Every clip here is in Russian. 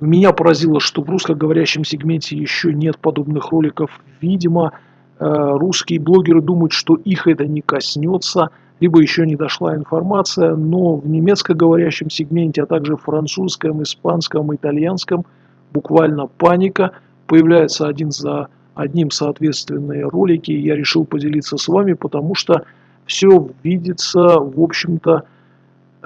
Меня поразило, что в русскоговорящем сегменте еще нет подобных роликов. Видимо, э, русские блогеры думают, что их это не коснется, либо еще не дошла информация, но в немецкоговорящем сегменте, а также французском, испанском, итальянском буквально паника. Появляется один за одним соответственные ролики. Я решил поделиться с вами, потому что все видится, в общем-то,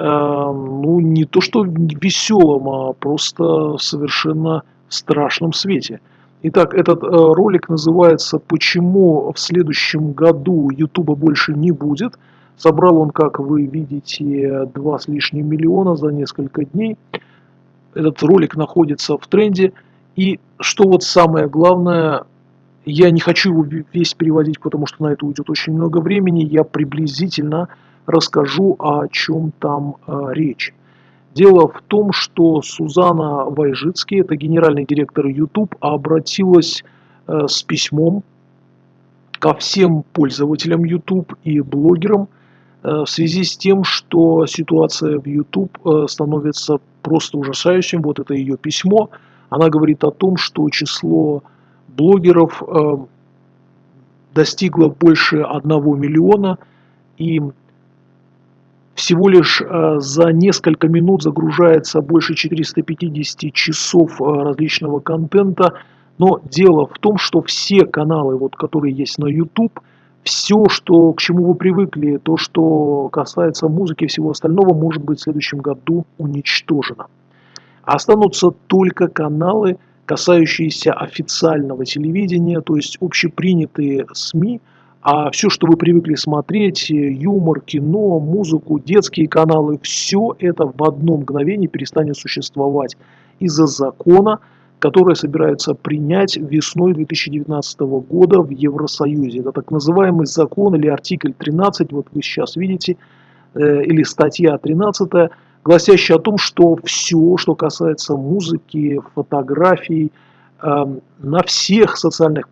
ну, не то что веселом, а просто совершенно страшном свете. Итак, этот э, ролик называется «Почему в следующем году Ютуба больше не будет?». Собрал он, как вы видите, два с лишним миллиона за несколько дней. Этот ролик находится в тренде. И что вот самое главное, я не хочу его весь переводить, потому что на это уйдет очень много времени. Я приблизительно расскажу, о чем там э, речь. Дело в том, что Сузана Вайжицкий, это генеральный директор YouTube, обратилась э, с письмом ко всем пользователям YouTube и блогерам э, в связи с тем, что ситуация в YouTube становится просто ужасающим. Вот это ее письмо. Она говорит о том, что число блогеров достигло больше 1 миллиона, и всего лишь э, за несколько минут загружается больше 450 часов э, различного контента. Но дело в том, что все каналы, вот, которые есть на YouTube, все, что, к чему вы привыкли, то, что касается музыки и всего остального, может быть в следующем году уничтожено. Останутся только каналы, касающиеся официального телевидения, то есть общепринятые СМИ, а все, что вы привыкли смотреть, юмор, кино, музыку, детские каналы, все это в одно мгновение перестанет существовать из-за закона, который собираются принять весной 2019 года в Евросоюзе. Это так называемый закон или артикль 13, вот вы сейчас видите, э, или статья 13, гласящий о том, что все, что касается музыки, фотографий, на всех социальных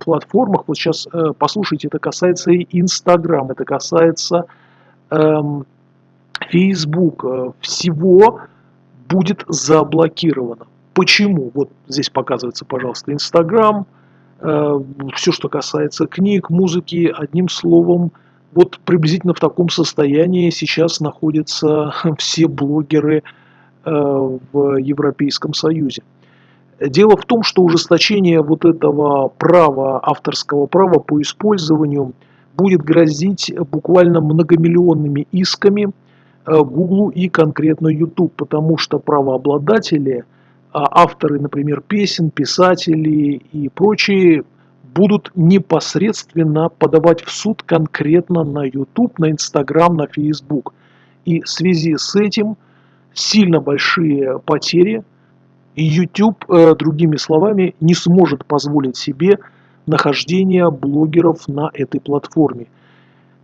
платформах, вот сейчас э, послушайте, это касается и Инстаграм, это касается эм, Facebook, э, всего будет заблокировано. Почему? Вот здесь показывается, пожалуйста, Инстаграм, э, все, что касается книг, музыки, одним словом, вот приблизительно в таком состоянии сейчас находятся все блогеры в Европейском Союзе. Дело в том, что ужесточение вот этого права, авторского права по использованию будет грозить буквально многомиллионными исками э, Google и конкретно YouTube, потому что правообладатели, а авторы, например, песен, писатели и прочие будут непосредственно подавать в суд конкретно на YouTube, на Instagram, на Facebook. И в связи с этим сильно большие потери, и YouTube, э, другими словами, не сможет позволить себе нахождение блогеров на этой платформе.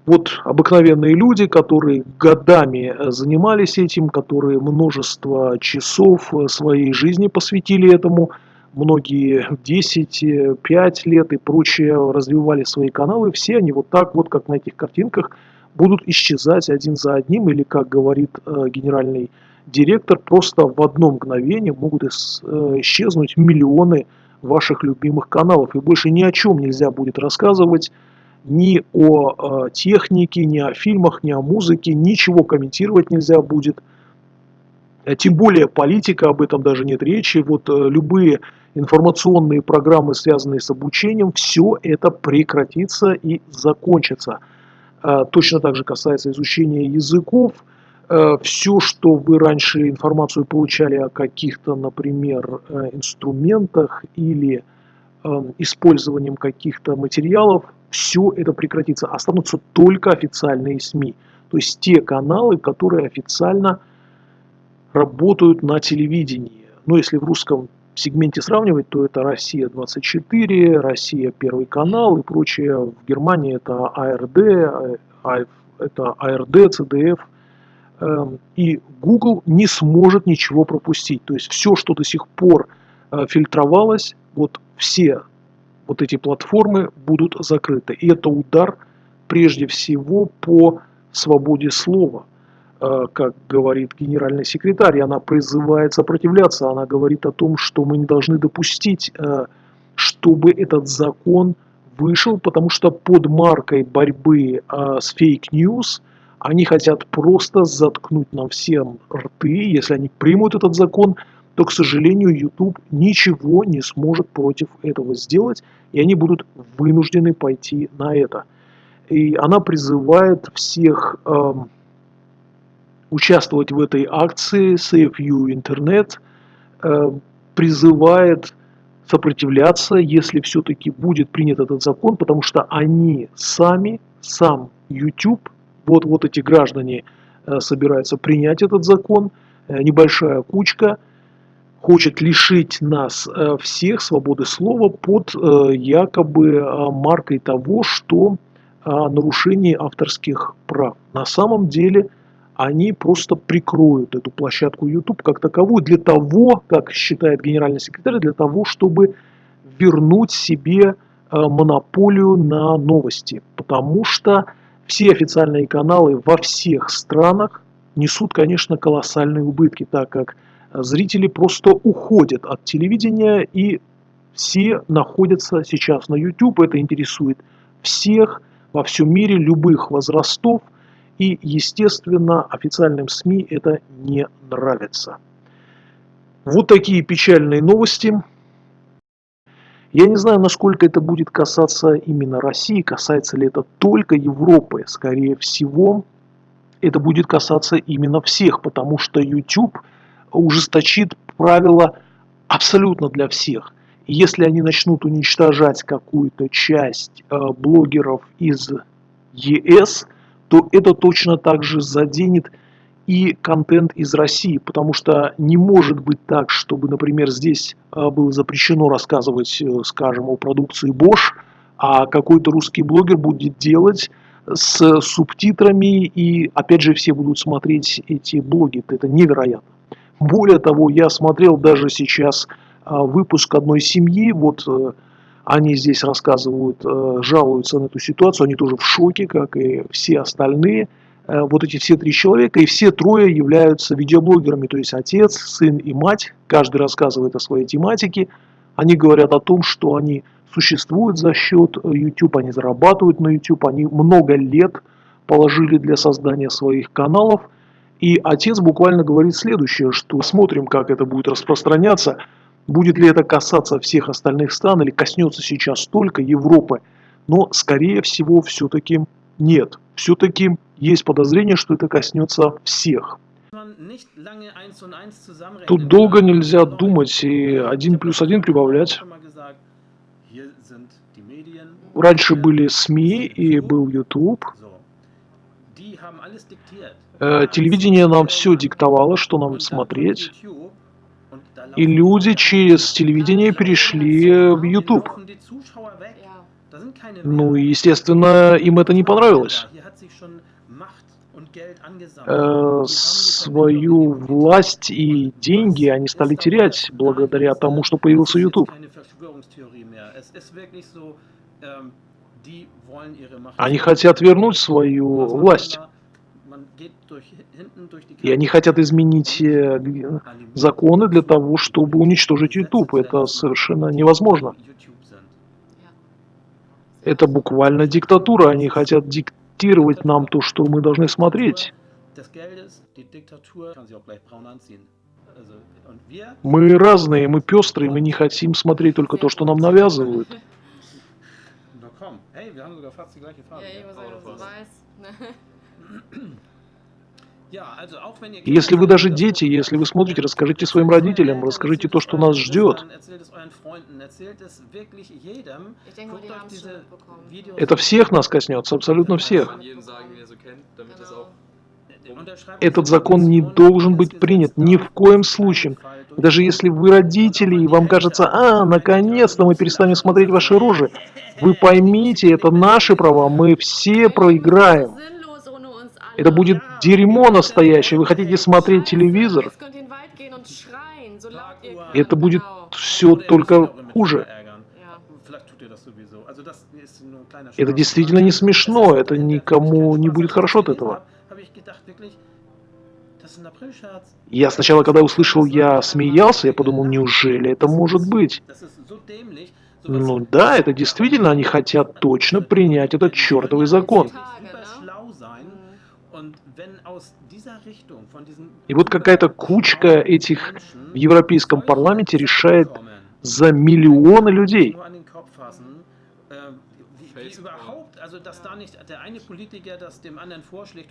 Вот обыкновенные люди, которые годами э, занимались этим, которые множество часов э, своей жизни посвятили этому – многие 10, 5 лет и прочее развивали свои каналы, все они вот так вот, как на этих картинках, будут исчезать один за одним, или, как говорит э, генеральный директор, просто в одно мгновение могут э, исчезнуть миллионы ваших любимых каналов. И больше ни о чем нельзя будет рассказывать, ни о э, технике, ни о фильмах, ни о музыке, ничего комментировать нельзя будет. Тем более политика, об этом даже нет речи. Вот любые информационные программы, связанные с обучением, все это прекратится и закончится. Точно так же касается изучения языков. А, все, что вы раньше информацию получали о каких-то, например, э, инструментах или э, использованием каких-то материалов, все это прекратится. Останутся только официальные СМИ. То есть те каналы, которые официально работают на телевидении. Ну, если в русском сегменте сравнивать, то это Россия-24, Россия Первый канал и прочее. В Германии это АРД, а, это АРД, ЦДФ. Эм, и Google не сможет ничего пропустить. То есть все, что до сих пор э, фильтровалось, вот все вот эти платформы будут закрыты. И это удар прежде всего по свободе слова. э, как говорит генеральный секретарь, она призывает сопротивляться, она говорит о том, что мы не должны допустить, э, чтобы этот закон вышел, потому что под маркой борьбы с fake news они хотят просто заткнуть нам всем рты, если они примут этот закон, то, к сожалению, YouTube ничего не сможет против этого сделать, и они будут вынуждены пойти на это. И она призывает всех э, участвовать в этой акции Save You Internet, э, призывает сопротивляться, если все-таки будет принят этот закон, потому что они сами, сам YouTube, вот, вот эти граждане э, собираются принять этот закон, э, небольшая кучка – хочет лишить нас э, всех свободы слова под якобы маркой того, что нарушение авторских прав. На самом деле они просто прикроют эту площадку YouTube как таковую для того, как считает генеральный секретарь, для того, чтобы вернуть себе монополию на новости. Потому что все официальные каналы во всех странах несут, конечно, колоссальные убытки, так как зрители просто уходят от телевидения и все находятся сейчас на YouTube. Это интересует всех во всем мире, любых возрастов. И, естественно, официальным СМИ это не нравится. Вот такие печальные новости. Я не знаю, насколько это будет касаться именно России, касается ли это только Европы. Скорее всего, это будет касаться именно всех, потому что YouTube – ужесточит правила абсолютно для всех. Если они начнут уничтожать какую-то часть э, блогеров из ЕС, то это точно так же заденет и контент из России, потому что не может быть так, чтобы, например, здесь э, было запрещено рассказывать, э, скажем, о продукции Bosch, а какой-то русский блогер будет делать с субтитрами, и опять же все будут смотреть эти блоги. Это невероятно. Более того, я смотрел даже сейчас а, выпуск одной семьи, вот э, они здесь рассказывают, э, жалуются на эту ситуацию, они тоже в шоке, как и все остальные. Э, вот эти все три человека, и все трое являются видеоблогерами, то есть отец, сын и мать, каждый рассказывает о своей тематике. Они говорят о том, что они существуют за счет YouTube, они зарабатывают на YouTube, они много лет положили для создания своих каналов – и отец буквально говорит следующее, что смотрим, как это будет распространяться, будет ли это касаться всех остальных стран или коснется сейчас только Европы. Но, скорее всего, все-таки нет. Все-таки есть подозрение, что это коснется всех. Тут долго нельзя думать и один плюс один прибавлять. Раньше были СМИ и был YouTube. Э, телевидение нам все диктовало, что нам смотреть. И люди через телевидение перешли в YouTube. Ну и, естественно, им это не понравилось. Э, свою власть и деньги они стали терять благодаря тому, что появился YouTube. Они хотят вернуть свою власть. И они хотят изменить э, законы для того, чтобы уничтожить YouTube. Это совершенно невозможно. Это буквально диктатура. Они хотят диктировать нам то, что мы должны смотреть. Мы разные, мы пестрые, мы не хотим смотреть только то, что нам навязывают. Если вы даже дети, если вы смотрите, расскажите своим родителям, расскажите то, что нас ждет. Это всех нас коснется, абсолютно всех. Этот закон не должен быть принят ни в коем случае. Даже если вы родители, и вам кажется, а, наконец-то мы перестанем смотреть ваши рожи, вы поймите, это наши права, мы все проиграем. Это будет дерьмо настоящее. Вы хотите смотреть телевизор? Это будет все только хуже. Это действительно не смешно, это никому не будет хорошо от этого. Я сначала, когда услышал, я смеялся, я подумал, неужели это может быть? Ну да, это действительно, они хотят точно принять этот чертовый закон. И вот какая-то кучка этих в Европейском парламенте решает за миллионы людей.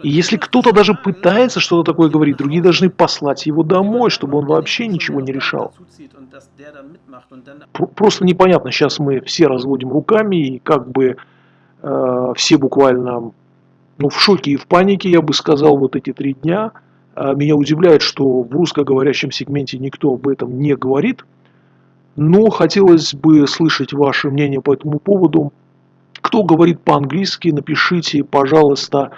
И если кто-то даже пытается что-то такое говорить, другие должны послать его домой, чтобы он вообще ничего не решал. Просто непонятно, сейчас мы все разводим руками, и как бы э, все буквально ну, в шоке и в панике, я бы сказал, вот эти три дня. А меня удивляет, что в русскоговорящем сегменте никто об этом не говорит. Но хотелось бы слышать ваше мнение по этому поводу. Кто говорит по-английски, напишите, пожалуйста,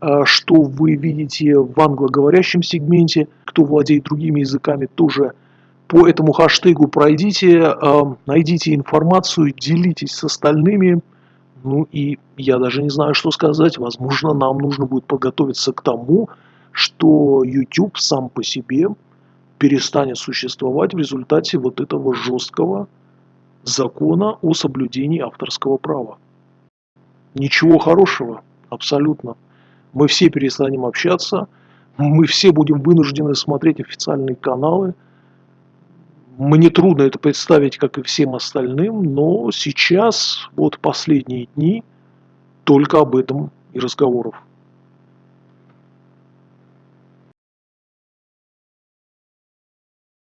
а, что вы видите в англоговорящем сегменте. Кто владеет другими языками, тоже по этому хаштегу пройдите, а, найдите информацию, делитесь с остальными. Ну и я даже не знаю, что сказать. Возможно, нам нужно будет подготовиться к тому, что YouTube сам по себе перестанет существовать в результате вот этого жесткого закона о соблюдении авторского права. Ничего хорошего, абсолютно. Мы все перестанем общаться, мы все будем вынуждены смотреть официальные каналы. Мне трудно это представить, как и всем остальным, но сейчас, вот последние дни, только об этом и разговоров.